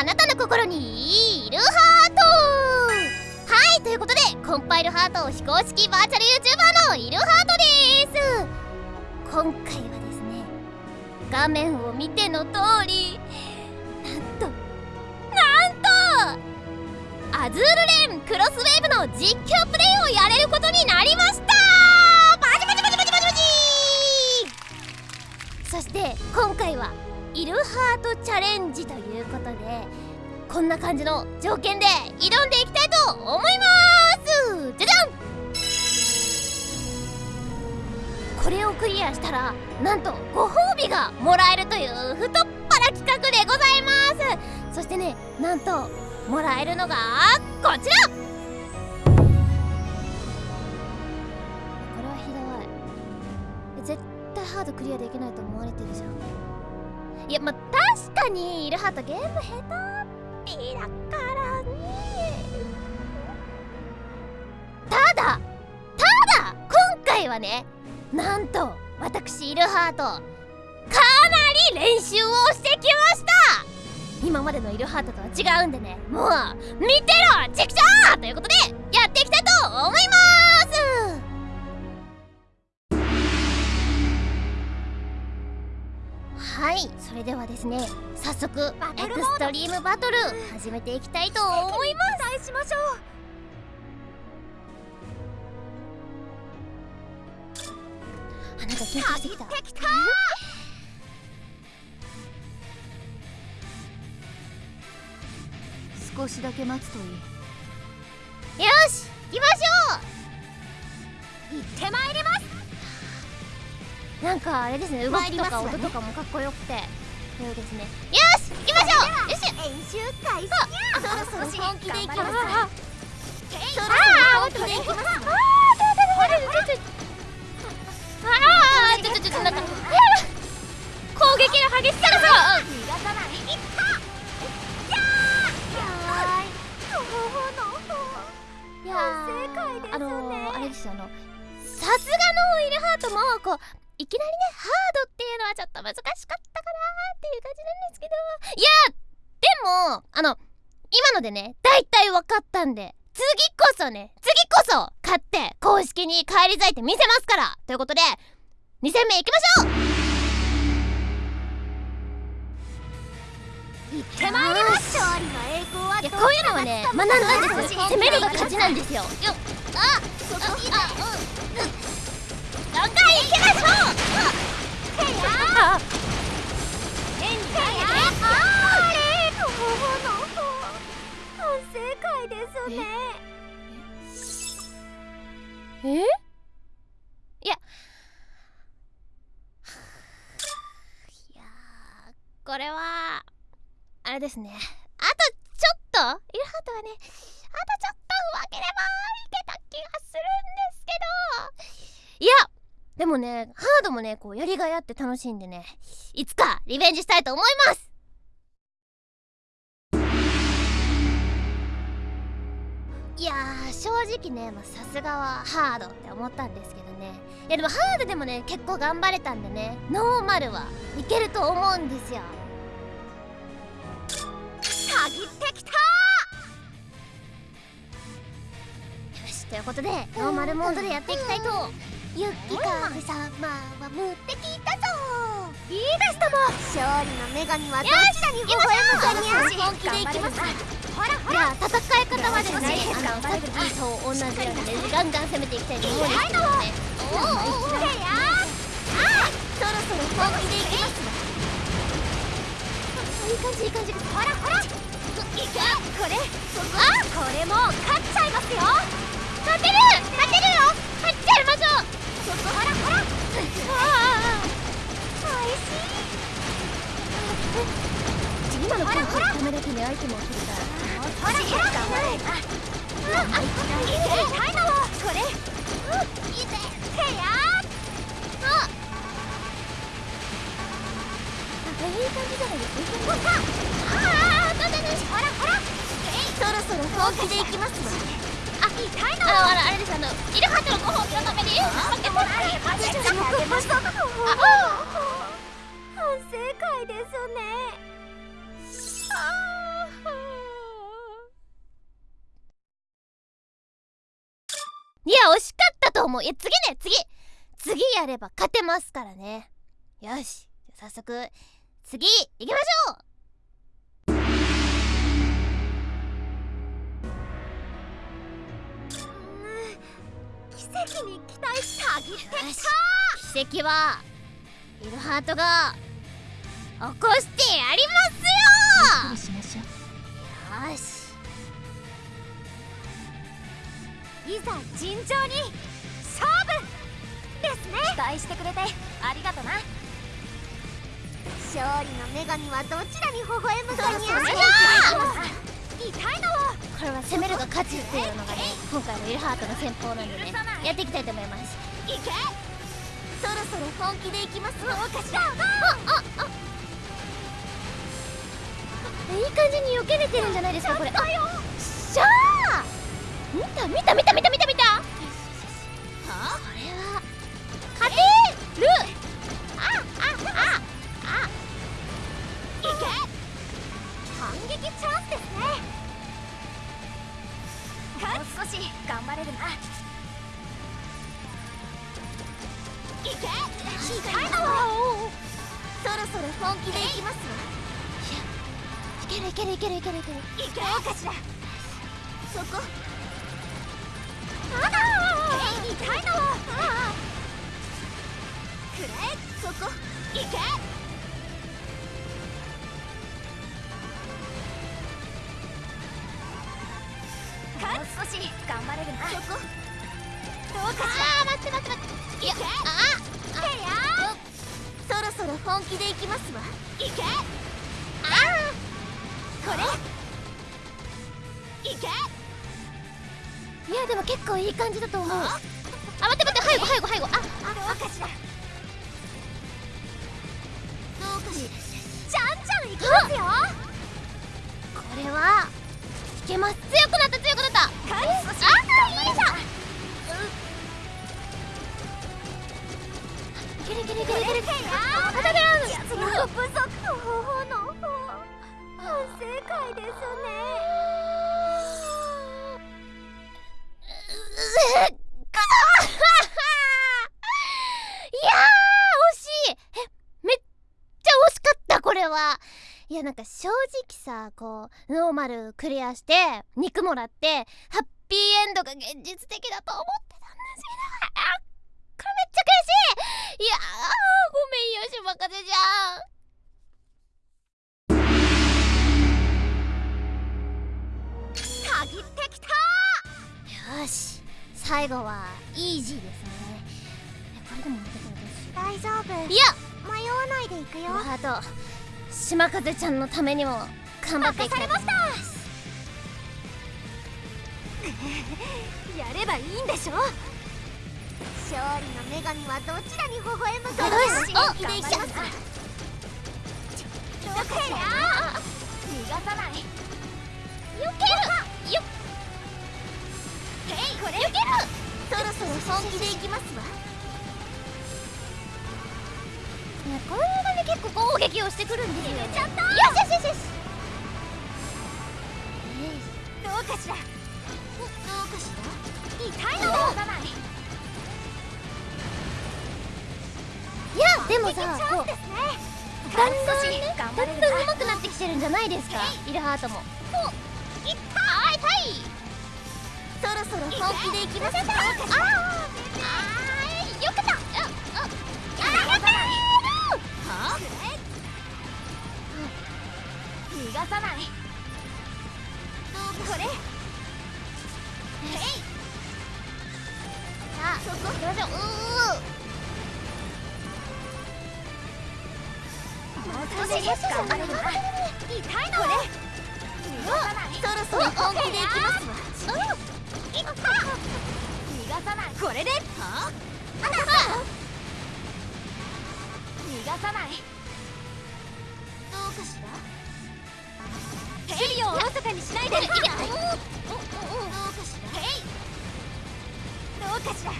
あなたの心にいるハートはいということでコンパイルハート非公式バーチャル YouTuber のいるハートです今回はですね画面を見ての通りなんとなんとアズールレーンクロスウェーブの実況プレイをやれることになりましたバチバチバチバチバチバチそして今回はいるハートチャレンジということでこんな感じの条件で挑んでいきたいと思います。じゃじゃん！これをクリアしたらなんとご褒美がもらえるという太っ腹企画でございます。そしてねなんともらえるのがこちら！これはひどい。絶対ハードクリアできないと思われてるじゃん。いやまあ確かにイルハートゲーム下手っぴだからね。ただただ今回はねなんと私イルハートかなり練習をしてきました。今までのイルハートとは違うんでねもう見てろチクショーということでやっていきたいと思います。はい。それではですね早速エクストリームバトル始めていきたいと思います。しましょう。あなんか緊張してきた。少しだけ待つといい。よし行きましょうなんかあれですね動きとか音とかもかっこよくて。そうですね。よし行きましょう。よし。演習開始。そろそろ本気でいきます。そろそろ本気でいきます。ああちょちょちょなんか攻撃が激しさがさ逃がさないいったいやあのあれですよあのさすがのイルハートもこういきなりねハードっていうのはちょっと難しかったかなっていう感じなんですけどいやでもあの今のでね大体分かったんで次こそね次こそ勝って公式に返り咲いてみせますからということで2戦目いきましょう行ってまいります勝利の栄光はいやこういうのはね学んだんです攻めるが勝ちなんですよ。よあああうん行きましょう。へや変にないであれ反省会ですねええいやいやこれはあれですねあとちょっとイルハートはねあとちょっと上手ければいけた気がするんですけどいやでもねハードもねこうやりがいあって楽しいんでねいつかリベンジしたいと思います。いや正直ねさすがはハードって思ったんですけどね。いやでもハードでもね結構頑張れたんでねノーマルはいけると思うんですよ。限ってきたよしということでノーマルモードでやっていきたいとユッキカフ様は無敵だぞいいですとも勝利の女神はどちらに微笑むかにゃ本気でいきますほらほら戦い方はですねあのさっきと同じようにねガンガン攻めていきたいと思うんですけどねおおおおやあそろそろ本気でいきますいい感じいい感じ。ほらほら。いけこれあこれも勝っちゃいますよ。勝てる勝てるよ。ょうほらほらおいしい今のコントのためだけにアイテムを取るからほらほら。頑張れあいいね痛いのこれいいぜへやあいい感じじゃないですかああだだだほらほらそろそろ本気でいきますわ、ああれですあのイルのごのためにいマジでよですねあいや惜しかったと思ういや次ね次次やれば勝てますからねよし早速次行きましょう奇跡に期待した。ぎって奇跡はイルハートが起こしてやりますよ。しましょうよし。いざ尋常に勝負ですね。期待してくれてありがとな。勝利の女神はどちらに微笑むかにそうそう痛いの。をこれは攻めるが勝ちっていうのがね今回のイルハートの戦法なんでねやっていきたいと思います。いけ。そろそろ本気でいきます。どうか。しらいい感じに避けれてるんじゃないですかこれ。あるいけるいけるいける。いけるいけどうかしら。そこ。ああ。痛いのをくれそこ。いけ。もう少し頑張れるな。そこ。どうかしら。あー待って待って待って。いけあへやそろそろ本気でいきますわ。いけ。あこれ。いけ。いやでも結構いい感じだと思う。あ？待って待って背後背後背後あどうかしらどうかしらじゃんじゃんいきますよこれはいけます強くなった強くなったもう少しあいいじゃんいけるいけるいけるいけるへやまさこうノーマルクリアして肉もらってハッピーエンドが現実的だと思ってたんですけどあこれめっちゃ悔しい。いやーごめんよし任せじゃたぎってきた。んよし最後はイージーですね。えこれでも負けたらどうしよ大丈夫。ういや。迷わないでいくよ。ハート島風ちゃんのためにも頑張っていきたいと思います。やればいいんでしょ？勝利の女神はどちらに微笑むかよし本気でいきますおどうかしら逃がさない。よける。よへいこれよける。そろそろ本気でいきますわいやこういうのに結構攻撃をしてくるんですよ。決めちゃった。よしよしよしよしうかしら？どうかしら？痛いの逃がさない。いやでもさこうだんだんね。だんだん上手くなってきてるんじゃないですか？イルハートも。いった！痛い！そろそろ本気でいきますわあーあーよかったあああやったは逃がさないこれ。でいきますわ。ーいった。逃がさない。これで？は？逃がさない。どうかしら？ヘリをおろそかにしないでどうかしらへいどうかしらへい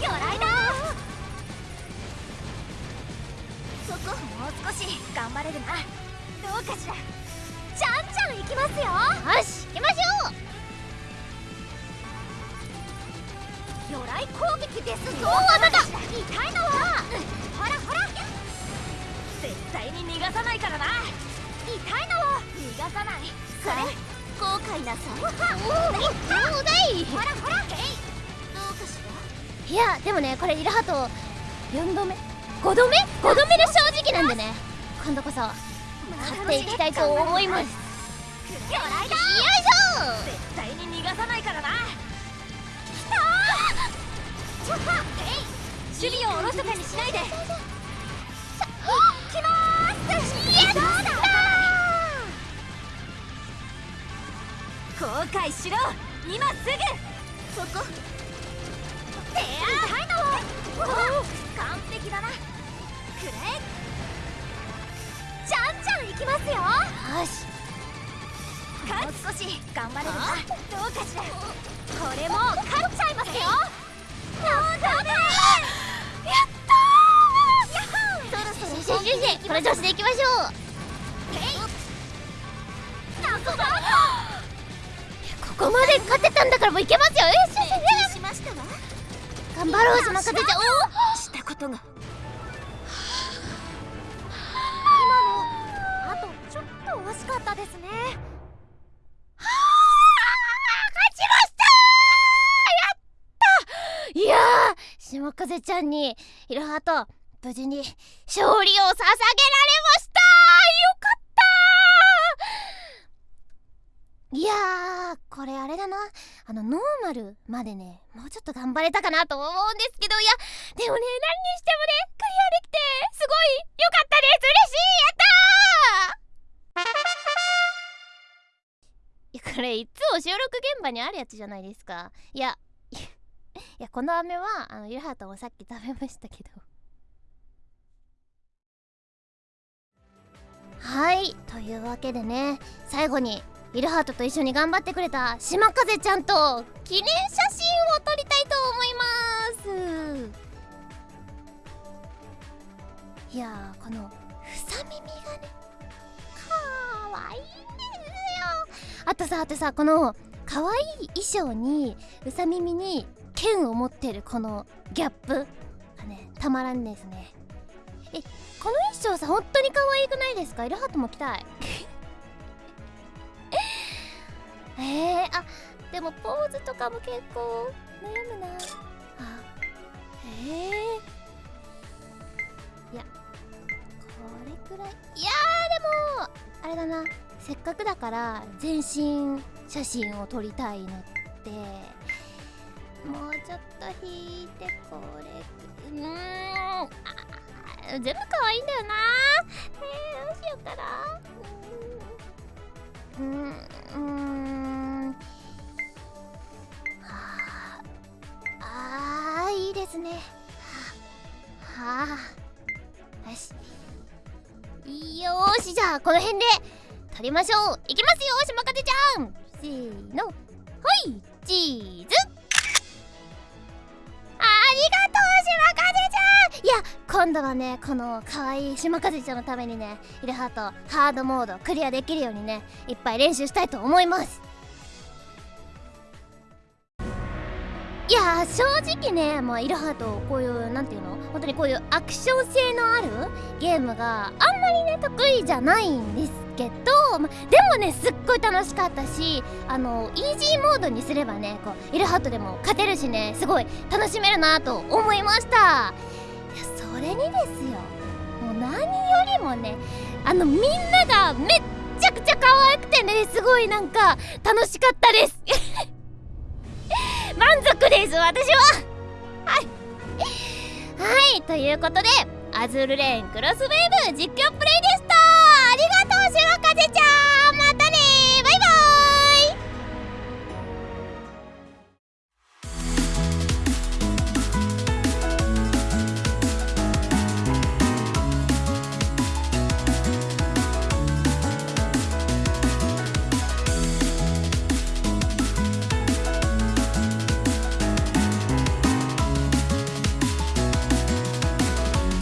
魚雷だそこもう少し頑張れるなどうかしらいやでもねこれイルハト4度目。5度目 ?5 度目の正直なんでね。今度こそ勝っていきたいと思います。よいし絶対に逃がさないからな。ちょっとえい！守備をおろそかにしないで後悔しろ今すぐそこ。いの完璧だな。くれじゃんじゃんいきますよ。よし。もう少し頑張れるな。どうかしら。これも勝っちゃいますよ。なんだねやったー。そろそろこの調子でいきましょう。謎だここまで勝てたんだからもういけますよ。よしよしよししましたわ。頑張ろう島風ちゃんおしたことが。あとちょっと惜しかったですね。いやー島風ちゃんにいろはと無事に勝利を捧げられましたいやーこれあれだな。あのノーマルまでねもうちょっと頑張れたかなと思うんですけど。いやでもね何にしてもねクリアできてすごい良かったです。嬉しい。やったー。いやこれいつも収録現場にあるやつじゃないですか。いやいやこの飴はあのゆはともさっき食べましたけど。はいというわけでね最後にイルハートと一緒に頑張ってくれた島風ちゃんと記念写真を撮りたいと思います。いやーこのふさ耳がねかわいいんですよ。あとさあとさこの可愛い衣装にうさ耳に剣を持ってるこのギャップがねたまらんですね。えこの衣装さ本当に可愛くないですか？イルハートも着たい。えー、あでもポーズとかも結構悩むな。あえー、いやこれくらい。いやーでもあれだな。せっかくだから全身写真を撮りたいのってもうちょっと引いてこれ。うーん。あ全部可愛いんだよな。えー、どうしようかな。うん。うーん。あ。あーいいですね。はあ。よし。よーし。じゃあこの辺で撮りましょう。いきますよ島風ちゃん。せーの。はい。チーズ。ありがとう島風ちゃん。いや今度はねこの可愛い島風ちゃんのためにねイルハートハードモードクリアできるようにねいっぱい練習したいと思います。いや正直ねまあイルハートこういうなんていうの？本当にこういうアクション性のあるゲームがあんまりね得意じゃないんですけど、ま、でもねすっごい楽しかったしあのイージーモードにすればねこうイルハートでも勝てるしねすごい楽しめるなと思いました。れにですよ。もう何よりもねあのみんながめっちゃくちゃ可愛くてねすごいなんか楽しかったです。満足です私は。はい。はいということでアズールレーンクロスウェーブ実況プレイで